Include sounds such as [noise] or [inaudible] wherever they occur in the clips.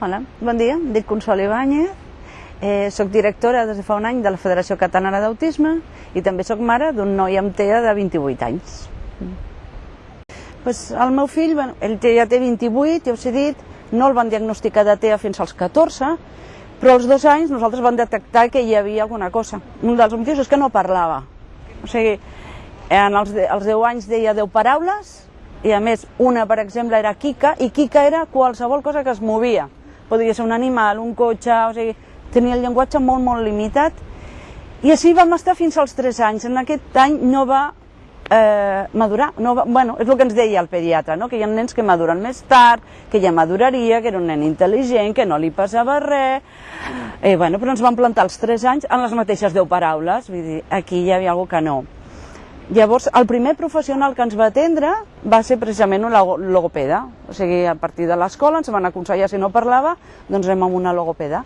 Hola, bon dia, em dic Consol Ibáñez, eh, soc directora des de fa un any de la Federació Catalana d'Autisme i també sóc mare d'un noi amb TEA de 28 anys. Pues el meu fill, bueno, ell ja té 28, ja us he dit, no el van diagnosticar de TEA fins als 14, però als dos anys nosaltres vam detectar que hi havia alguna cosa. Un dels motius és que no parlava. O sigui, en els, els 10 anys deia 10 paraules, i a més una, per exemple, era Kika, i Kika era qualsevol cosa que es movia. Podria ser un animal, un cotxe, o sigui, tenia el llenguatge molt, molt limitat. I així vam estar fins als 3 anys. En aquest any no va eh, madurar. No va, bueno, és el que ens deia el pediatre, no? que hi ha nens que maduren més tard, que ja maduraria, que era un nen intel·ligent, que no li passava res... Eh, bueno, però ens van plantar els 3 anys en les mateixes 10 paraules, vull dir, aquí hi havia alguna que no. Llavors, el primer professional que ens va atendre va ser precisament un logopeda. O sigui, a partir de l'escola ens van aconsellar, si no parlava, doncs anem amb una logopeda.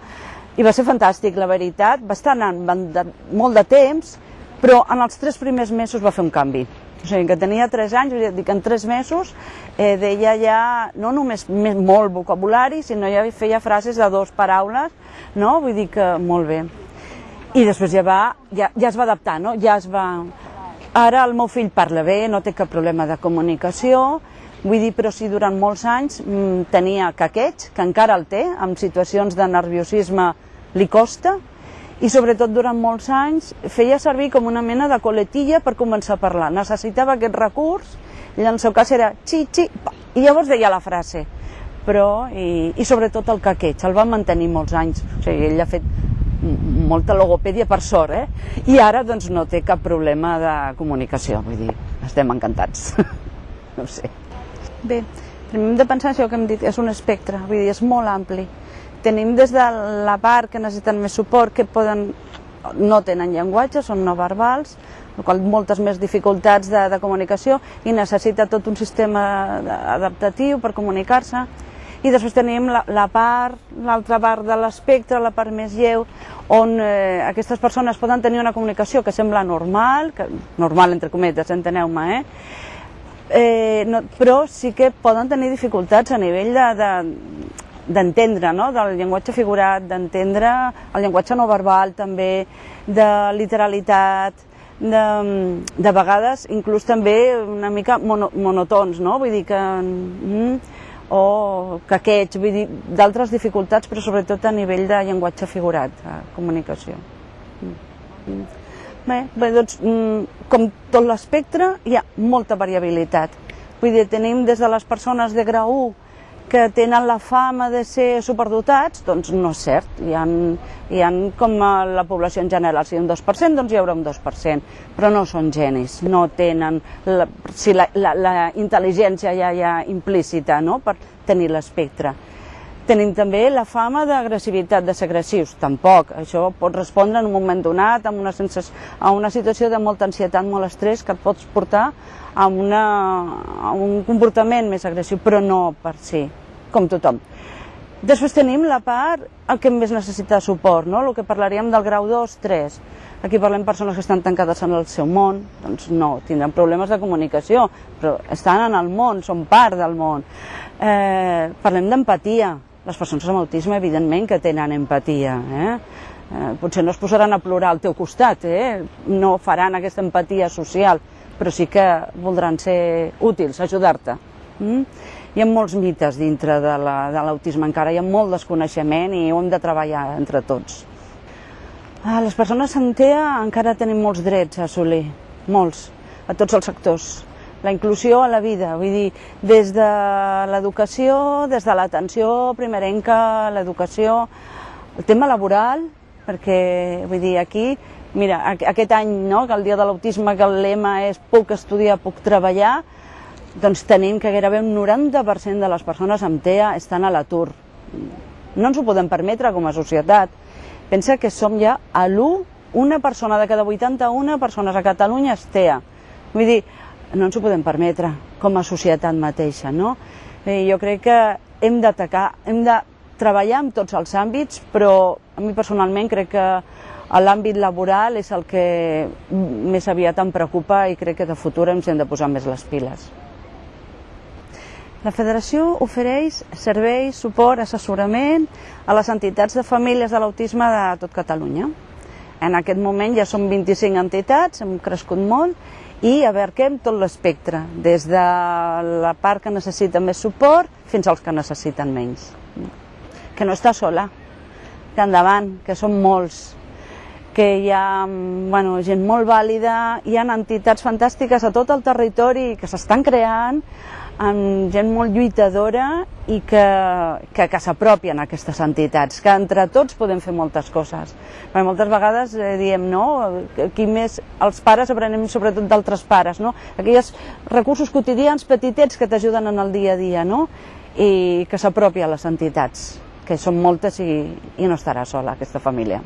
I va ser fantàstic, la veritat. Va estar anant de, molt de temps, però en els tres primers mesos va fer un canvi. O sigui, que tenia 3 anys, dir que en 3 mesos eh, deia ja no només més, molt vocabulari, sinó ja feia frases de dues paraules, no? Vull dir que molt bé. I després ja va, ja, ja es va adaptar, no? Ja es va Ara el meu fill parla bé, no té cap problema de comunicació, vull dir, però si durant molts anys mm, tenia caqueig, que encara el té, amb situacions de nerviosisme li costa, i sobretot durant molts anys feia servir com una mena de coletilla per començar a parlar. Necessitava aquest recurs, i en el seu cas era xi, xi, pa, i llavors deia la frase. Però, i, i sobretot el caqueig, el va mantenir molts anys. O sigui, ell ha fet molta logopèdia per sort, eh? I ara doncs no té cap problema de comunicació, vull dir, estem encantats. [laughs] no sé. Bé, hem de pensar això que hem dit, és un espectre, vull dir, és molt ampli. Tenim des de la part que necessiten més suport, que poden, no tenen llenguatge, són no verbals, qual moltes més dificultats de, de comunicació i necessita tot un sistema adaptatiu per comunicar-se i després tenim la, la part, l'altra part de l'espectre, la part més lleu, on eh, aquestes persones poden tenir una comunicació que sembla normal, que, normal entre cometes, enteneu-me, eh? Eh, no, però sí que poden tenir dificultats a nivell de, de, d'entendre, no? del llenguatge figurat, d'entendre el llenguatge no verbal també, de literalitat, de, de vegades inclús també una mica mono, monotons, no? vull dir que mm, o caqueig, vull dir, d'altres dificultats, però sobretot a nivell de llenguatge figurat, de comunicació. Mm. Bé, bé doncs, mm, com tot l'espectre, hi ha molta variabilitat. Vull dir, tenim des de les persones de grau 1 que tenen la fama de ser superdotats, doncs no és cert. Hi ha, hi ha com a la població en general, si un 2%, doncs hi haurà un 2%, però no són genis, no tenen la, si la, la, la intel·ligència ja ha implícita no? per tenir l'espectre. Tenim també la fama d'agressivitat, de ser agressius, tampoc. Això pot respondre en un moment donat amb una sensació, a una situació de molta ansietat, molt estrès, que et pots portar a, una, a un comportament més agressiu, però no per si com tothom. Després tenim la part el que més necessita suport, no? el que parlaríem del grau 2, 3. Aquí parlem persones que estan tancades en el seu món, doncs no, tindran problemes de comunicació, però estan en el món, són part del món. Eh, parlem d'empatia. Les persones amb autisme, evidentment, que tenen empatia. Eh? Eh, potser no es posaran a plorar al teu costat, eh? no faran aquesta empatia social, però sí que voldran ser útils, ajudar-te. Mm? Hi ha molts mites dintre de l'autisme la, encara, hi ha molt desconeixement i ho hem de treballar entre tots. Ah, les persones amb TEA encara tenim molts drets a assolir, molts, a tots els sectors. La inclusió a la vida, vull dir, des de l'educació, des de l'atenció primerenca, l'educació, el tema laboral, perquè vull dir, aquí, mira, aquest any, no, que el dia de l'autisme, que el lema és puc estudiar, puc treballar, doncs tenim que gairebé un 90% de les persones amb TEA estan a l'atur. No ens ho podem permetre com a societat. Pensa que som ja a l'1, una persona de cada 81 persones a Catalunya és TEA. Vull dir, no ens ho podem permetre com a societat mateixa, no? I jo crec que hem d'atacar, hem de treballar en tots els àmbits, però a mi personalment crec que l'àmbit laboral és el que més aviat em preocupa i crec que de futur ens hem de posar més les piles. La federació ofereix serveis, suport, assessorament a les entitats de famílies de l'autisme de tot Catalunya. En aquest moment ja som 25 entitats, hem crescut molt i abarquem tot l'espectre, des de la part que necessita més suport fins als que necessiten menys. Que no està sola, que endavant, que són molts, que hi ha bueno, gent molt vàlida, hi ha entitats fantàstiques a tot el territori que s'estan creant, amb gent molt lluitadora i que, que, que s'apropien a aquestes entitats, que entre tots podem fer moltes coses. Perquè moltes vegades eh, diem, no, aquí més els pares aprenem sobretot d'altres pares, no? Aquells recursos quotidians petitets que t'ajuden en el dia a dia, no? I que s'apropia a les entitats, que són moltes i, i no estarà sola aquesta família.